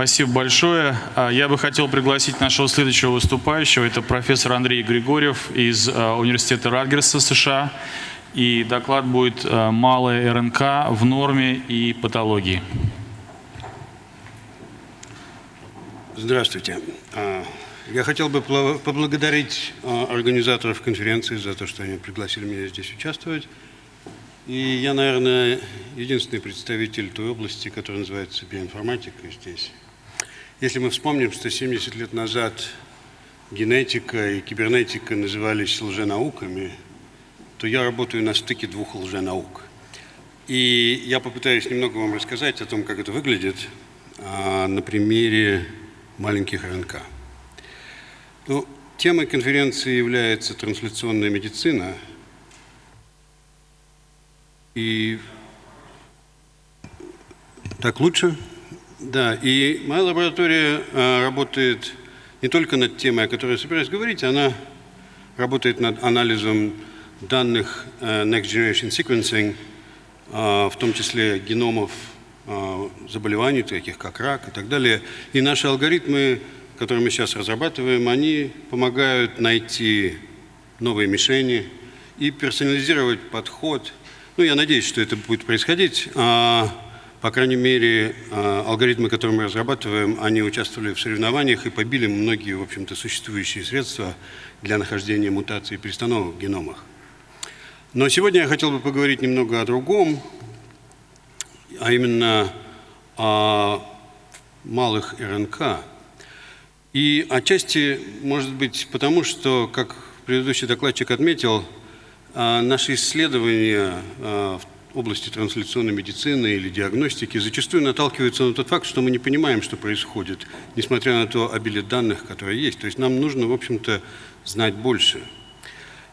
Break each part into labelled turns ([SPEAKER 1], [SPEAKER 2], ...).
[SPEAKER 1] Спасибо большое. А, я бы хотел пригласить нашего следующего выступающего. Это профессор Андрей Григорьев из а, Университета Радгерса США. И доклад будет а, «Малая РНК в норме и патологии».
[SPEAKER 2] Здравствуйте. Я хотел бы поблагодарить организаторов конференции за то, что они пригласили меня здесь участвовать. И я, наверное, единственный представитель той области, которая называется биоинформатика здесь. Если мы вспомним, что 70 лет назад генетика и кибернетика назывались лженауками, то я работаю на стыке двух лженаук. И я попытаюсь немного вам рассказать о том, как это выглядит а, на примере маленьких РНК. Ну, темой конференции является трансляционная медицина – и так лучше? Да, и моя лаборатория а, работает не только над темой, о которой я собираюсь говорить, она работает над анализом данных а, Next Generation Sequencing, а, в том числе геномов а, заболеваний, таких как рак и так далее. И наши алгоритмы, которые мы сейчас разрабатываем, они помогают найти новые мишени и персонализировать подход – ну, я надеюсь, что это будет происходить. По крайней мере, а, алгоритмы, которые мы разрабатываем, они участвовали в соревнованиях и побили многие, в общем-то, существующие средства для нахождения мутаций и перестановок в геномах. Но сегодня я хотел бы поговорить немного о другом, а именно о малых РНК. И отчасти, может быть, потому что, как предыдущий докладчик отметил, а наши исследования а, в области трансляционной медицины или диагностики зачастую наталкиваются на тот факт, что мы не понимаем, что происходит, несмотря на то обилие данных, которые есть. То есть нам нужно, в общем-то, знать больше.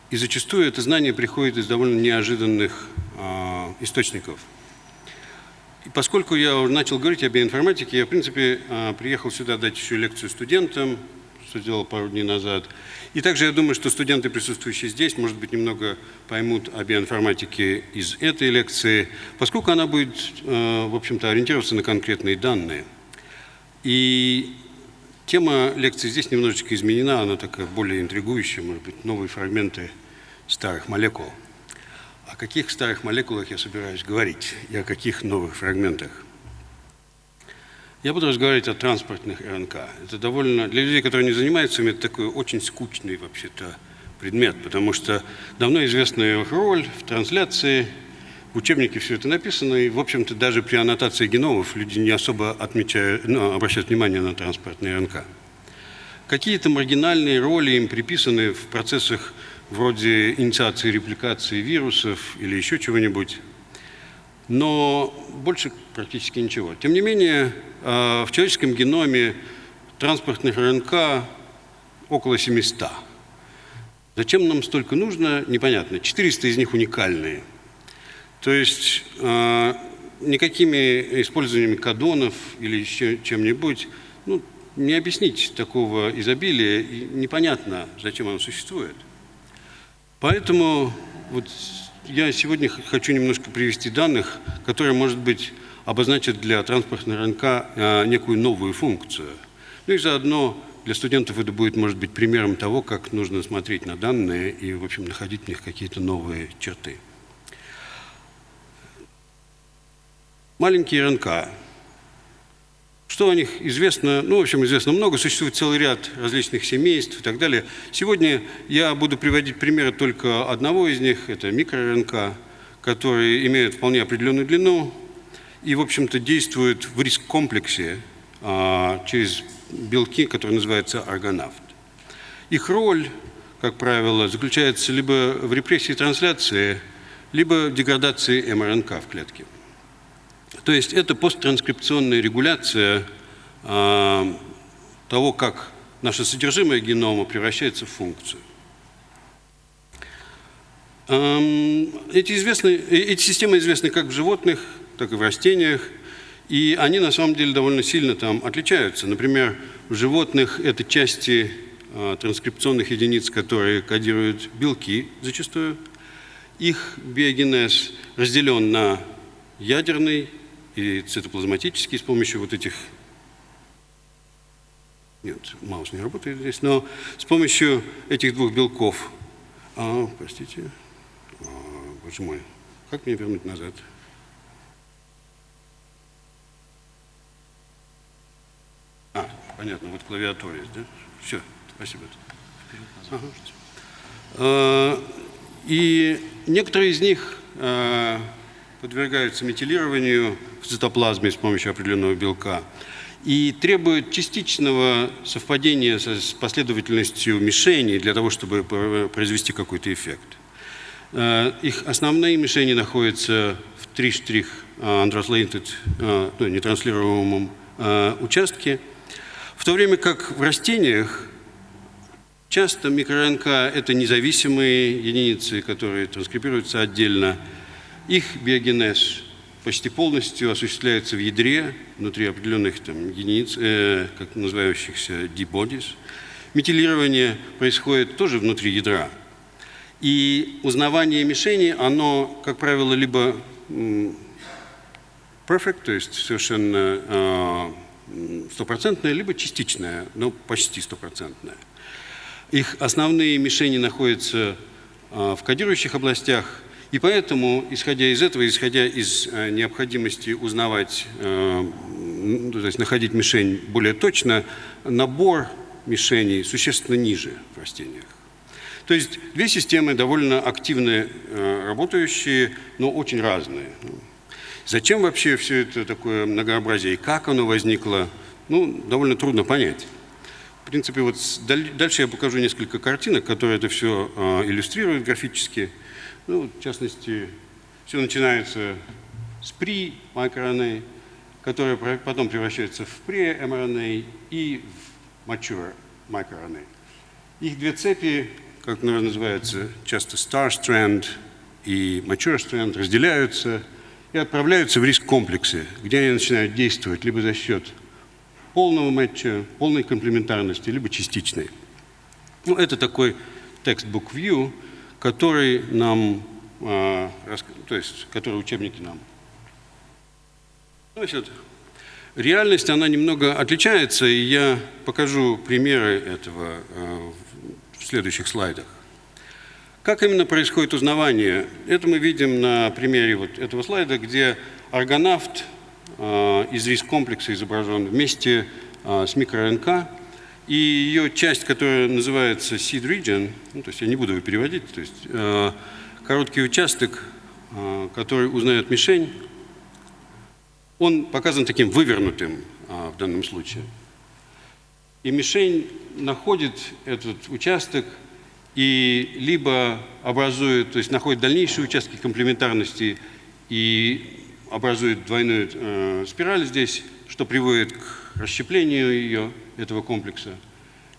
[SPEAKER 2] И зачастую это знание приходит из довольно неожиданных э, источников. И поскольку я начал говорить о биоинформатике, я, в принципе, э, приехал сюда дать еще лекцию студентам, что сделал пару дней назад. И также я думаю, что студенты, присутствующие здесь, может быть, немного поймут о биоинформатике из этой лекции, поскольку она будет, э, в общем-то, ориентироваться на конкретные данные. И тема лекции здесь немножечко изменена, она такая более интригующая, может быть, новые фрагменты старых молекул. О каких старых молекулах я собираюсь говорить и о каких новых фрагментах? Я буду разговаривать о транспортных РНК. Это довольно, для людей, которые не занимаются им, это такой очень скучный вообще-то предмет, потому что давно известная их роль в трансляции, в учебнике все это написано, и, в общем-то, даже при аннотации геномов люди не особо отмечают, ну, обращают внимание на транспортные РНК. Какие-то маргинальные роли им приписаны в процессах вроде инициации репликации вирусов или еще чего-нибудь но больше практически ничего. Тем не менее, э, в человеческом геноме транспортных РНК около 700. Зачем нам столько нужно, непонятно. 400 из них уникальные. То есть э, никакими использованиями кадонов или чем-нибудь ну, не объяснить такого изобилия, и непонятно, зачем оно существует. Поэтому вот я сегодня хочу немножко привести данных, которые, может быть, обозначат для транспортного рынка а, некую новую функцию. Ну и заодно для студентов это будет, может быть, примером того, как нужно смотреть на данные и, в общем, находить в них какие-то новые черты. Маленькие РНК что о них известно? Ну, в общем, известно много. Существует целый ряд различных семейств и так далее. Сегодня я буду приводить примеры только одного из них. Это микро-РНК, которые имеют вполне определенную длину и, в общем-то, действуют в риск-комплексе а, через белки, которые называются аргонавт. Их роль, как правило, заключается либо в репрессии трансляции, либо в деградации МРНК в клетке. То есть это посттранскрипционная регуляция э, того, как наше содержимое генома превращается в функцию. Эти, известны, э, эти системы известны как в животных, так и в растениях, и они на самом деле довольно сильно там отличаются. Например, в животных это части э, транскрипционных единиц, которые кодируют белки зачастую. Их биогенез разделен на ядерный и цитоплазматический с помощью вот этих Нет, маус не работает здесь, но с помощью этих двух белков, а, простите, а, боже мой, как мне вернуть назад? А, понятно, вот клавиатура есть, да? Все, спасибо. Ага. А, И некоторые из них а, подвергаются метилированию в цитоплазме с помощью определенного белка и требуют частичного совпадения со- с последовательностью мишеней для того, чтобы пр- произвести какой-то эффект. Э, Их основные мишени находятся в 3 штрих э, untranslated, э, ну, нетранслируемом э, участке, в то время как в растениях часто микро-РНК – это независимые единицы, которые транскрибируются отдельно. Их биогенез почти полностью осуществляется в ядре, внутри определенных там, единиц, э, как называющихся D-bodies. Метилирование происходит тоже внутри ядра. И узнавание мишени, оно, как правило, либо perfect, то есть совершенно м, стопроцентное, либо частичное, но почти стопроцентное. Их основные мишени находятся а, в кодирующих областях, и поэтому, исходя из этого, исходя из а, необходимости узнавать, м, то есть находить мишень более точно, набор мишеней существенно ниже в растениях. То есть две системы довольно активно э, работающие, но очень разные. Зачем вообще все это такое многообразие и как оно возникло, ну, довольно трудно понять. В принципе, вот дальше я покажу несколько картинок, которые это все иллюстрируют графически. Ну, в частности, все начинается с при microRNA, которая потом превращается в pre-mRNA и в mature microRNA. Их две цепи, как наверное, называется часто star strand и mature strand, разделяются и отправляются в риск-комплексы, где они начинают действовать либо за счет полного матча, полной комплементарности, либо частичной. Ну, это такой textbook view, который нам, а, то есть, который учебники нам. Значит, реальность, она немного отличается, и я покажу примеры этого а, в следующих слайдах. Как именно происходит узнавание? Это мы видим на примере вот этого слайда, где аргонавт э, из риск-комплекса изображен вместе с микро-РНК, и ее часть, которая называется seed region, ну, то есть я не буду его переводить, то есть э, короткий участок, э, который узнает мишень, он показан таким вывернутым э, в данном случае. И мишень находит этот участок и либо образует, то есть находит дальнейшие участки комплементарности и образует двойную э, спираль здесь, что приводит к расщеплению ее, этого комплекса,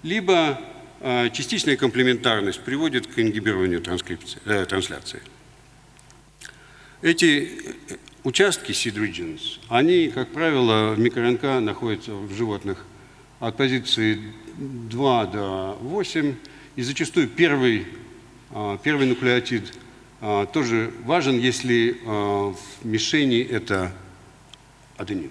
[SPEAKER 2] либо э, частичная комплементарность приводит к ингибированию э, трансляции. Эти э, участки seed regions, они, как правило, в микро-РНК находятся в животных от позиции 2 до 8, и зачастую первый, а, первый нуклеотид а, тоже важен, если а, в мишени это аденин.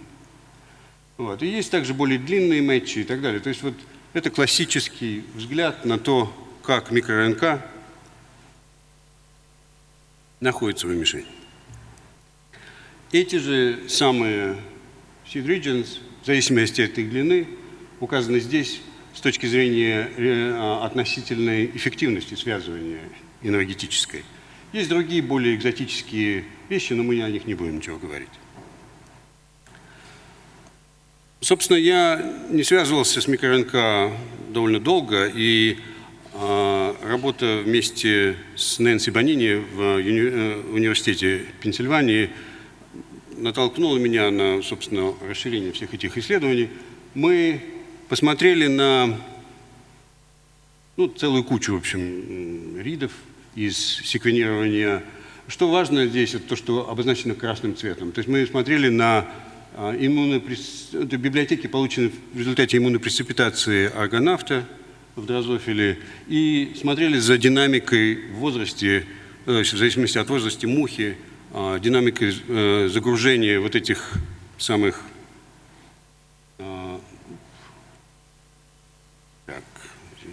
[SPEAKER 2] Вот. И есть также более длинные матчи и так далее. То есть вот это классический взгляд на то, как микро-РНК находится в мишени. Эти же самые seed regions, в зависимости от их длины, указаны здесь с точки зрения э, а, относительной эффективности связывания энергетической. Есть другие более экзотические вещи, но мы о них не будем ничего говорить. Собственно, я не связывался с микро-РНК довольно долго, и э, работа вместе с Нэнси Бонини в уни- э, университете Пенсильвании натолкнула меня на, собственно, расширение всех этих исследований. Мы посмотрели на ну, целую кучу, в общем, ридов из секвенирования. Что важно здесь, это то, что обозначено красным цветом. То есть мы смотрели на иммунопрес... это библиотеки, полученные в результате иммунопрецепитации аргонавта в дрозофиле, и смотрели за динамикой в возрасте, э, в зависимости от возраста мухи, а, динамикой э, загружения вот этих самых а,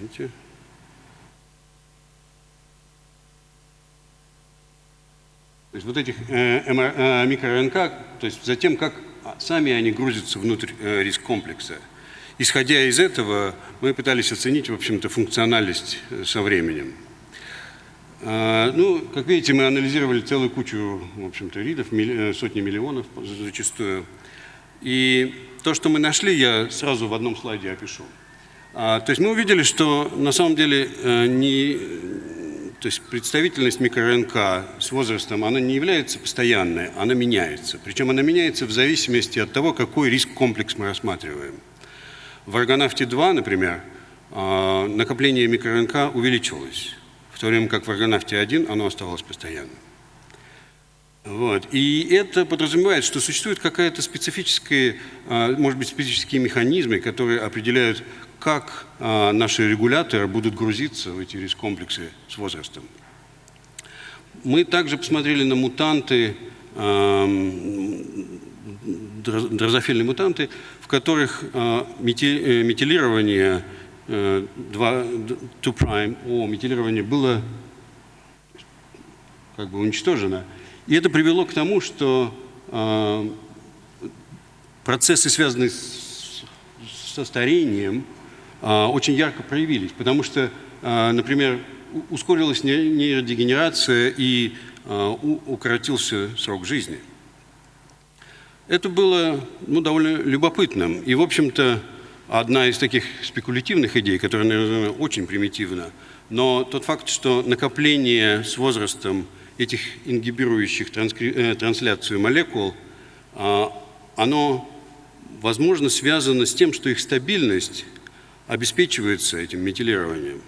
[SPEAKER 2] Подождите. То есть вот этих э, МР, э, микро-РНК, то есть за тем, как сами они грузятся внутрь э, риск-комплекса. Исходя из этого, мы пытались оценить, в общем-то, функциональность э, со временем. А, Ну, как видите, мы анализировали целую кучу, в общем-то, ридов, э, сотни миллионов зачастую. И то, что мы нашли, я сразу в одном слайде опишу. А, То есть мы увидели, что на самом деле не, то есть представительность микро-РНК с возрастом, она не является постоянной, она меняется. Причем она меняется в зависимости от того, какой риск-комплекс мы рассматриваем. В аргонавте-2, например, а, накопление микро-РНК увеличилось, в то время как в аргонавте-1 оно оставалось постоянным. Вот. И это подразумевает, что существует какая-то специфическая, а, может быть, специфические механизмы, которые определяют, как а, наши регуляторы будут грузиться в эти риск-комплексы с возрастом. Мы также посмотрели на мутанты, дрозофильные мутанты, в которых а, э, метилирование 2, 2' о метилирование было как бы уничтожено. И это привело к тому, что а, процессы, связанные с, со старением, очень ярко проявились, потому что, а, например, ускорилась не- нейродегенерация и а, укоротился срок жизни. Это было ну, довольно любопытным. И, в общем-то, одна из таких спекулятивных идей, которая, наверное, очень примитивна, но тот факт, что накопление с возрастом этих ингибирующих транскри- э, трансляцию молекул, а, оно, возможно, связано с тем, что их стабильность обеспечивается этим метилированием.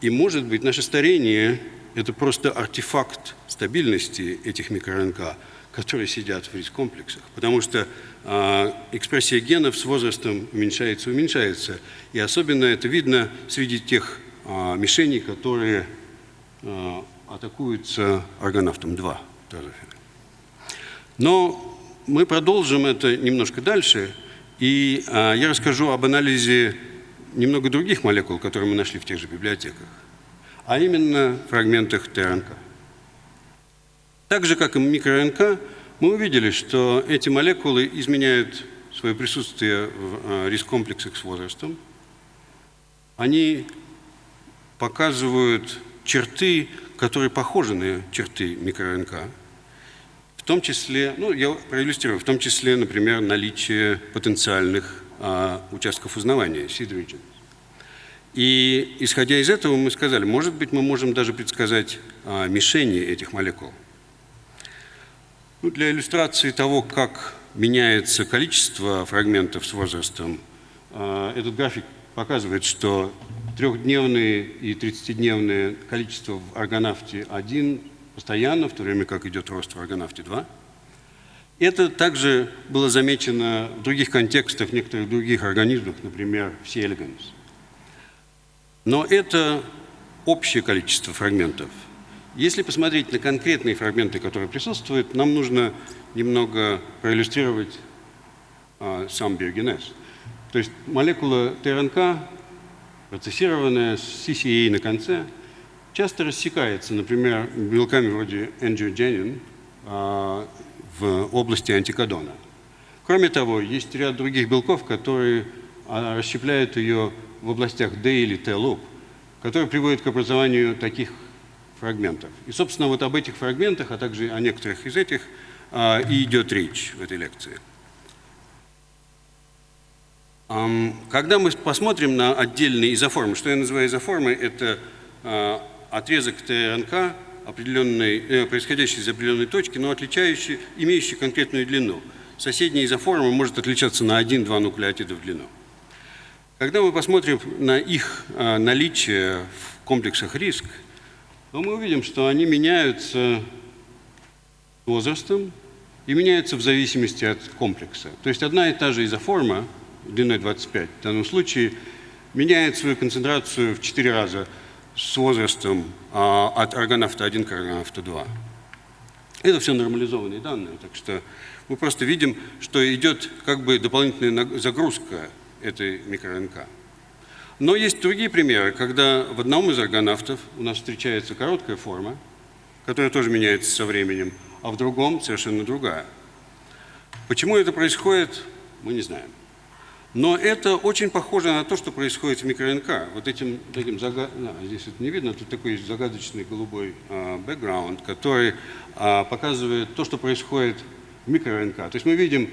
[SPEAKER 2] И, может быть, наше старение – это просто артефакт стабильности этих микро-РНК, которые сидят в риск-комплексах. Потому что а, экспрессия генов с возрастом уменьшается, уменьшается. И особенно это видно среди тех а, мишеней, которые а, атакуются аргонавтом-2. Но мы продолжим это немножко дальше, и а, я расскажу об анализе немного других молекул, которые мы нашли в тех же библиотеках, а именно фрагментах ТРНК. Так же, как и микро-РНК, мы увидели, что эти молекулы изменяют свое присутствие в а, риск-комплексах с возрастом. Они показывают черты, которые похожи на черты микро-РНК. В том числе, ну, я проиллюстрирую, в том числе, например, наличие потенциальных участков узнавания, seed regions. И исходя из этого мы сказали, может быть, мы можем даже предсказать а, мишени этих молекул. Ну, для иллюстрации того, как меняется количество фрагментов с возрастом, а, этот график показывает, что трехдневные и 30-дневное количество в аргонавте 1 постоянно, в то время как идет рост в аргонавте 2. Это также было замечено в других контекстах, некоторых других организмах, например, в C. Но это общее количество фрагментов. Если посмотреть на конкретные фрагменты, которые присутствуют, нам нужно немного проиллюстрировать а, сам биогенез. То есть молекула ТРНК, процессированная с CCA на конце, часто рассекается, например, белками вроде angiogenic а, в области антикодона. Кроме того, есть ряд других белков, которые а, расщепляют ее в областях D или T-loop, которые приводят к образованию таких фрагментов. И, собственно, вот об этих фрагментах, а также о некоторых из этих а, и идет речь в этой лекции. Когда мы посмотрим на отдельные изоформы, что я называю изоформой, это а, отрезок ТРНК, определенной, э, происходящий из определенной точки, но отличающий, имеющий конкретную длину. Соседняя изоформа может отличаться на 1-2 нуклеотида в длину. Когда мы посмотрим на их а, наличие в комплексах риск, то мы увидим, что они меняются возрастом и меняются в зависимости от комплекса. То есть одна и та же изоформа длиной 25 в данном случае меняет свою концентрацию в 4 раза с возрастом а, от аргонавта 1 к аргонавту 2. Это все нормализованные данные, так что мы просто видим, что идет как бы дополнительная загрузка этой микро-РНК. Но есть другие примеры, когда в одном из аргонавтов у нас встречается короткая форма, которая тоже меняется со временем, а в другом совершенно другая. Почему это происходит, мы не знаем. Но это очень похоже на то, что происходит в микро-РНК. Вот этим, этим зага... а, здесь это не видно, тут такой загадочный голубой а, бэкграунд, который а, показывает то, что происходит в микро-РНК. То есть мы видим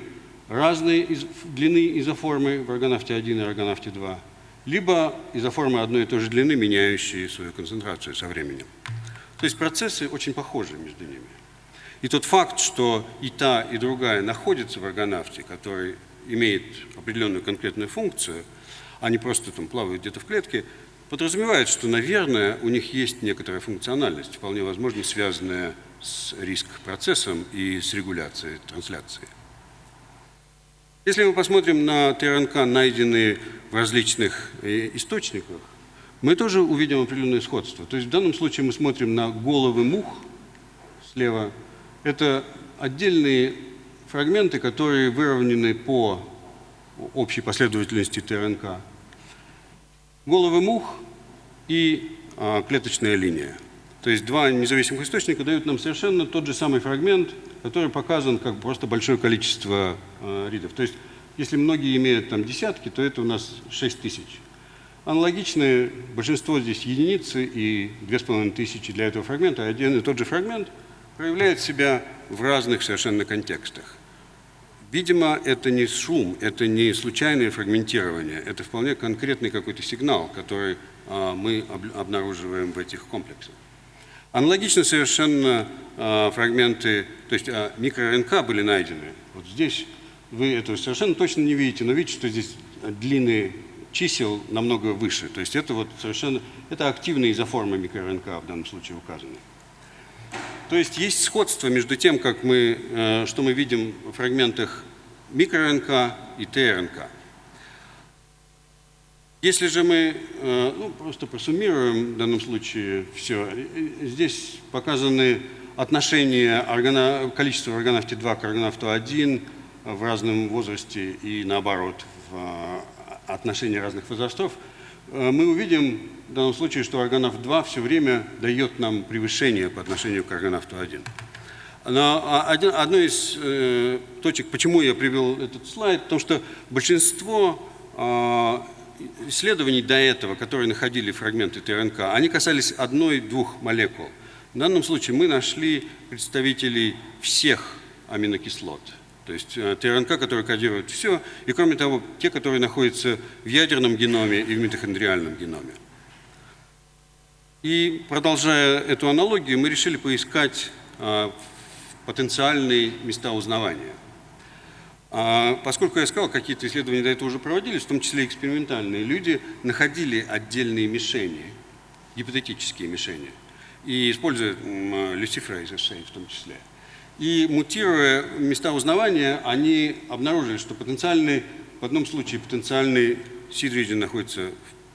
[SPEAKER 2] разные из... длины изоформы в органавте 1 и органавте 2, либо изоформы одной и той же длины, меняющие свою концентрацию со временем. То есть процессы очень похожи между ними. И тот факт, что и та, и другая находятся в органавте, который имеет определенную конкретную функцию, а не просто там плавают где-то в клетке, подразумевает, что, наверное, у них есть некоторая функциональность, вполне возможно, связанная с риск-процессом и с регуляцией трансляции. Если мы посмотрим на ТРНК, найденные в различных э, источниках, мы тоже увидим определенное сходство. То есть в данном случае мы смотрим на головы мух слева. Это отдельные фрагменты, которые выровнены по общей последовательности ТРНК. Головы мух и а, клеточная линия. То есть два независимых источника дают нам совершенно тот же самый фрагмент, который показан как просто большое количество э, ридов. То есть если многие имеют там десятки, то это у нас 6 тысяч. Аналогичное большинство здесь единицы и 2500 для этого фрагмента. Один и тот же фрагмент проявляет себя в разных совершенно контекстах. Видимо, это не шум, это не случайное фрагментирование, это вполне конкретный какой-то сигнал, который а, мы обнаруживаем в этих комплексах. Аналогично совершенно а, фрагменты, то есть а, микро-РНК были найдены. Вот здесь вы этого совершенно точно не видите, но видите, что здесь длины чисел намного выше. То есть это вот совершенно, это активные изоформы микро-РНК в данном случае указаны. То есть есть сходство между тем, как мы, э, что мы видим в фрагментах микро-РНК и ТРНК. Если же мы э, ну, просто просуммируем в данном случае все, здесь показаны отношения органа, количества органавти 2 к органавту 1 в разном возрасте и наоборот в э, отношении разных возрастов, мы увидим в данном случае, что органав 2 все время дает нам превышение по отношению к органавту 1. Но а, один, одной из э, точек, почему я привел этот слайд, потому что большинство э, исследований до этого, которые находили фрагменты ТРНК, они касались одной-двух молекул. В данном случае мы нашли представителей всех аминокислот. То есть э, ТРНК, которые кодируют все, и кроме того, те, которые находятся в ядерном геноме и в митохондриальном геноме. И продолжая эту аналогию, мы решили поискать а, потенциальные места узнавания. А, поскольку я сказал, какие-то исследования до этого уже проводились, в том числе экспериментальные, люди находили отдельные мишени, гипотетические мишени, и используя люцифрейз в том числе. И мутируя места узнавания, они обнаружили, что потенциальный, в одном случае потенциальный seed находится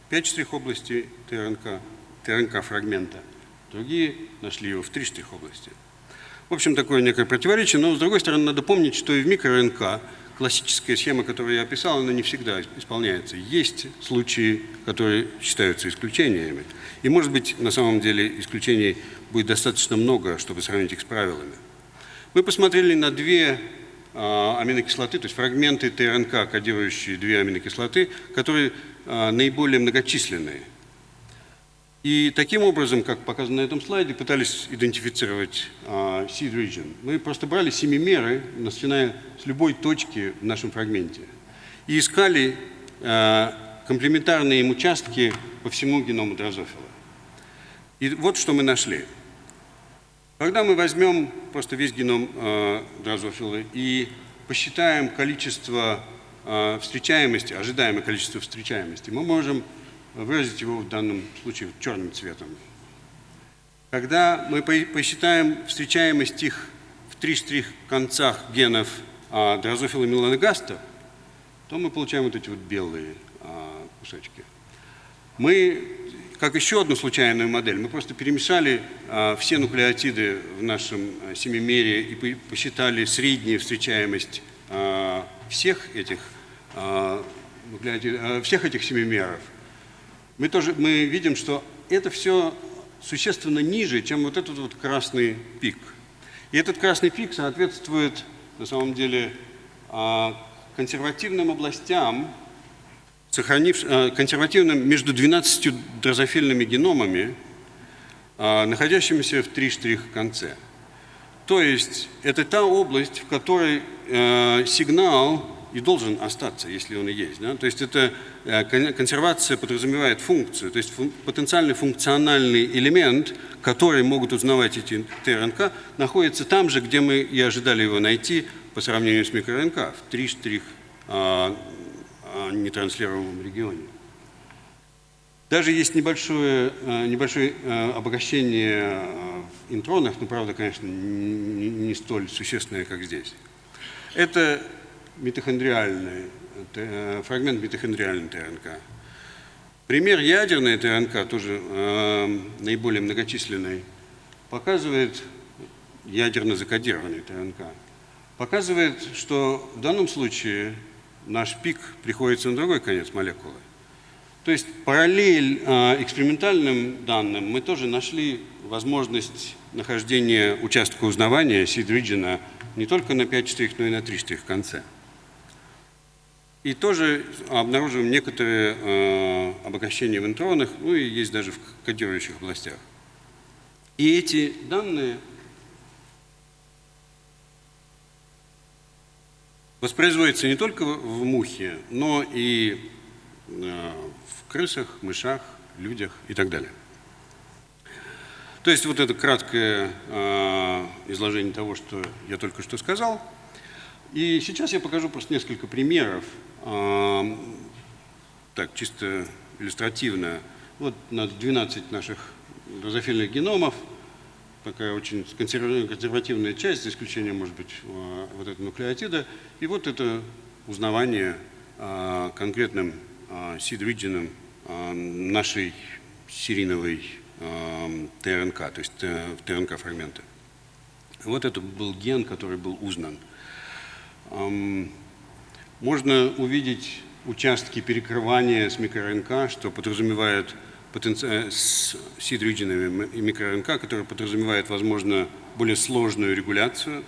[SPEAKER 2] в 5 штрих области ТРНК, ТРНК фрагмента. Другие нашли его в три штрих области. В общем, такое некое противоречие, но с другой стороны, надо помнить, что и в микро-РНК классическая схема, которую я описал, она не всегда исполняется. Есть случаи, которые считаются исключениями. И, может быть, на самом деле исключений будет достаточно много, чтобы сравнить их с правилами. Мы посмотрели на две а, аминокислоты, то есть фрагменты ТРНК, кодирующие две аминокислоты, которые а, наиболее многочисленные. И таким образом, как показано на этом слайде, пытались идентифицировать seed region. Мы просто брали семимеры, начиная с любой точки в нашем фрагменте, и искали комплементарные им участки по всему геному дрозофила. И вот что мы нашли. Когда мы возьмем просто весь геном э, дрозофила и посчитаем количество э, встречаемости, ожидаемое количество встречаемости, мы можем выразить его в данном случае черным цветом. Когда мы посчитаем встречаемость их в три штрих концах генов а, дрозофила меланогаста, то мы получаем вот эти вот белые а, кусочки. Мы, как еще одну случайную модель, мы просто перемешали а, все нуклеотиды в нашем а, семимере и посчитали среднюю встречаемость а, всех этих, а, нуклеотидов, а, всех этих семимеров мы тоже мы видим, что это все существенно ниже, чем вот этот вот красный пик. И этот красный пик соответствует, на самом деле, а, консервативным областям, сохранив, а, консервативным между 12 дрозофильными геномами, а, находящимися в 3 штрих конце. То есть это та область, в которой э, сигнал и должен остаться, если он и есть. Да? То есть это э, консервация подразумевает функцию, то есть потенциальный функциональный элемент, который могут узнавать эти ТРНК, находится там же, где мы и ожидали его найти по сравнению с микроРНК, в 3 штрих нетранслируемом регионе. Даже есть небольшое, э, небольшое э, обогащение в интронах, но, правда, конечно, не, столь существенное, как здесь. Это митохондриальный, э, фрагмент митохондриальной ТРНК. Пример ядерной ТРНК, тоже э, наиболее многочисленный, показывает ядерно закодированный ТРНК. Показывает, что в данном случае наш пик приходится на другой конец молекулы. То есть параллель э, экспериментальным данным мы тоже нашли возможность нахождения участка узнавания сид-риджина не только на 5 штрих, но и на 3 штрих в конце. И тоже обнаруживаем некоторые э, обогащения в интронах, ну и есть даже в кодирующих областях. И эти данные воспроизводятся не только в мухе, но и э, в крысах, мышах, людях и так далее. То есть вот это краткое э, изложение того, что я только что сказал. И сейчас я покажу просто несколько примеров так, чисто иллюстративно, вот на 12 наших дрозофильных геномов, такая очень консервативная часть, за исключением, может быть, а, вот этого нуклеотида, и вот это узнавание а, конкретным а, сид-риджином нашей серийновой ТРНК, то есть ТРНК-фрагменты. Вот это был ген, который был узнан. Можно увидеть участки перекрывания с микроРНК, что подразумевает э, с сид-риджинами и микроРНК, которые подразумевает, возможно, более сложную регуляцию.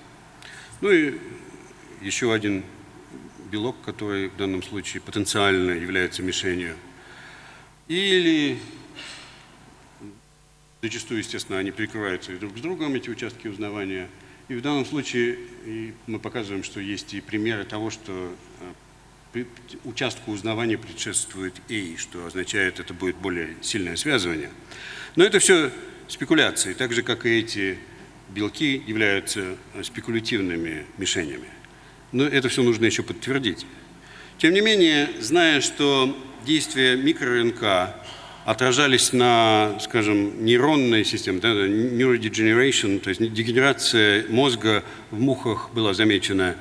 [SPEAKER 2] Ну и еще один белок, который в данном случае потенциально является мишенью. Или зачастую, естественно, они перекрываются друг с другом, эти участки узнавания – и в данном случае мы показываем, что есть и примеры того, что э, участку узнавания предшествует «и», что означает, это будет более сильное связывание. Но это все спекуляции, так же, как и эти белки являются э, спекулятивными мишенями. Но это все нужно еще подтвердить. Тем не менее, зная, что действие микроРНК отражались на, скажем, нейронной системе, да, neurodegeneration, то есть дегенерация мозга в мухах была замечена.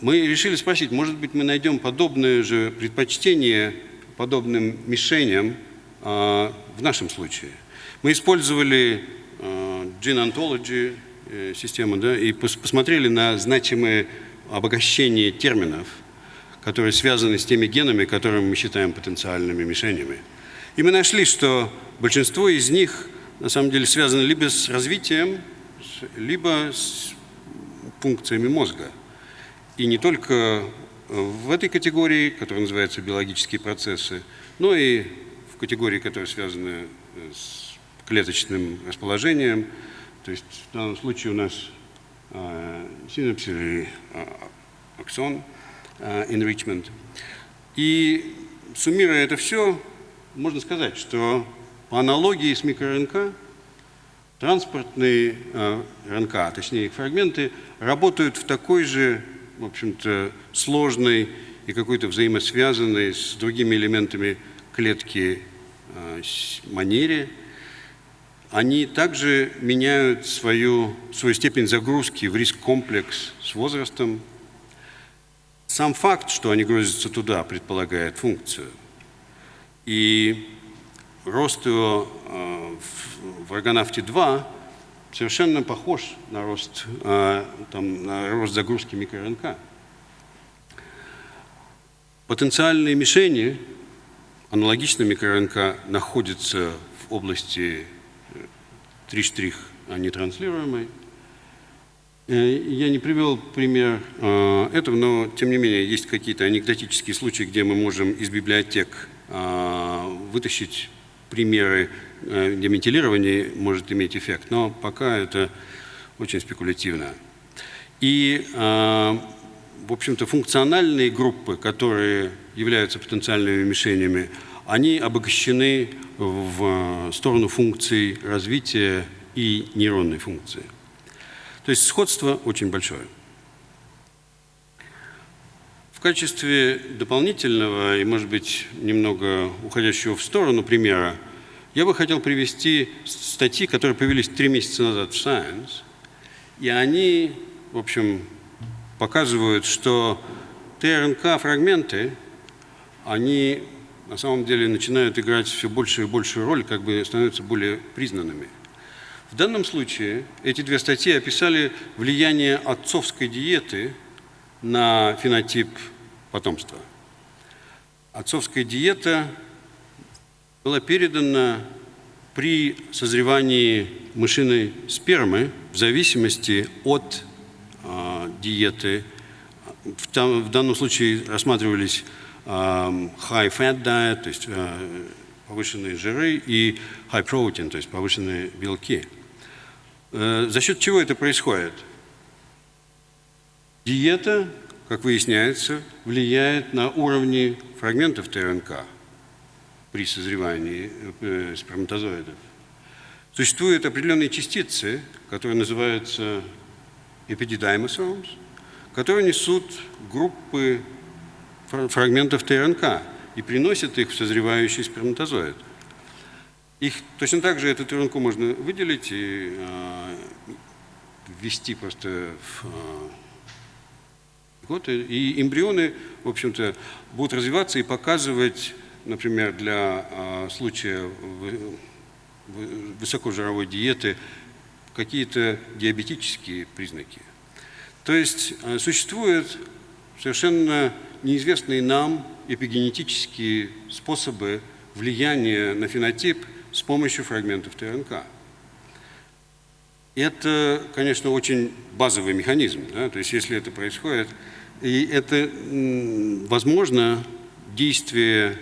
[SPEAKER 2] Мы решили спросить, может быть, мы найдем подобное же предпочтение подобным мишеням э, в нашем случае. Мы использовали э, Gene Ontology э, систему да, и пос посмотрели на значимые обогащение терминов, которые связаны с теми генами, которые мы считаем потенциальными мишенями. И мы нашли, что большинство из них на самом деле связаны либо с развитием, либо с функциями мозга. И не только в этой категории, которая называется биологические процессы, но и в категории, которая связана с клеточным расположением. То есть в данном случае у нас э, синапс или э, аксон э, enrichment. И суммируя это все, можно сказать, что по аналогии с микроРНК, транспортные э, РНК, а точнее их фрагменты, работают в такой же, в общем-то, сложной и какой-то взаимосвязанной с другими элементами клетки э, манере. Они также меняют свою, свою степень загрузки в риск-комплекс с возрастом. Сам факт, что они грузятся туда, предполагает функцию – и рост его э, в Аргонавте-2 совершенно похож на рост, э, там, на рост загрузки микроРНК. Потенциальные мишени аналогично микро-РНК находится в области 3 штрих а нетранслируемой. Э, я не привел пример э, этого, но тем не менее есть какие-то анекдотические случаи, где мы можем из библиотек э, вытащить примеры, где метилирование может иметь эффект, но пока это очень спекулятивно. И, в общем-то, функциональные группы, которые являются потенциальными мишенями, они обогащены в сторону функций развития и нейронной функции. То есть сходство очень большое. Качестве дополнительного и, может быть, немного уходящего в сторону примера, я бы хотел привести статьи, которые появились три месяца назад в Science, и они, в общем, показывают, что ТРНК-фрагменты, они на самом деле начинают играть все большую и большую роль, как бы становятся более признанными. В данном случае эти две статьи описали влияние отцовской диеты на фенотип потомства. Отцовская диета была передана при созревании мышиной спермы в зависимости от э, диеты. В, там, в данном случае рассматривались э, high fat diet, то есть э, повышенные жиры, и high protein, то есть повышенные белки. Э, за счет чего это происходит? Диета, как выясняется, влияет на уровни фрагментов ТРНК при созревании э, сперматозоидов. Существуют определенные частицы, которые называются epididymosomes, которые несут группы фрагментов ТРНК и приносят их в созревающий сперматозоид. Их точно так же эту ТРНК можно выделить и э, ввести просто в э, год. И эмбрионы, в общем-то, будут развиваться и показывать, например, для э, случая высокожировой диеты какие-то диабетические признаки. То есть э, существуют совершенно неизвестные нам эпигенетические способы влияния на фенотип с помощью фрагментов ТНК. Это, конечно, очень базовый механизм. Да? То есть если это происходит, и это, возможно, действие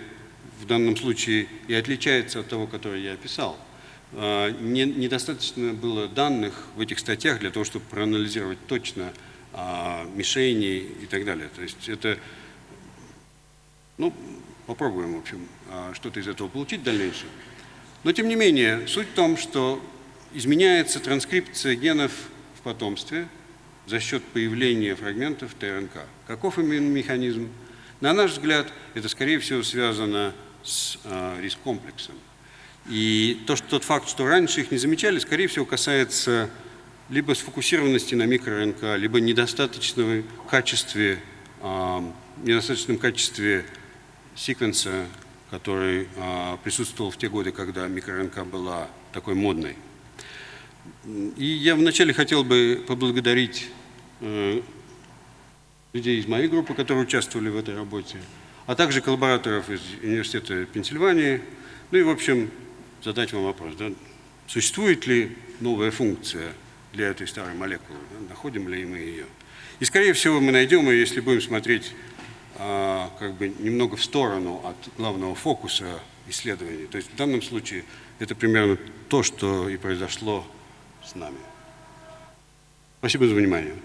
[SPEAKER 2] в данном случае и отличается от того, которое я описал. А, не, недостаточно было данных в этих статьях для того, чтобы проанализировать точно а, мишени и так далее. То есть это, ну, попробуем, в общем, а, что-то из этого получить в дальнейшем. Но тем не менее, суть в том, что изменяется транскрипция генов в потомстве за счет появления фрагментов ТРНК. Каков именно механизм? На наш взгляд, это, скорее всего, связано с э, риск-комплексом. И то, что, тот факт, что раньше их не замечали, скорее всего, касается либо сфокусированности на микро-РНК, либо недостаточного качестве, э, недостаточном качестве секвенса который а, присутствовал в те годы, когда микрорынка была такой модной. И я вначале хотел бы поблагодарить э, людей из моей группы, которые участвовали в этой работе, а также коллабораторов из Университета Пенсильвании. Ну и, в общем, задать вам вопрос, да, существует ли новая функция для этой старой молекулы, да, находим ли мы ее. И, скорее всего, мы найдем ее, если будем смотреть а, как бы немного в сторону от главного фокуса исследований. То есть в данном случае это примерно то, что и произошло с нами. Спасибо за внимание.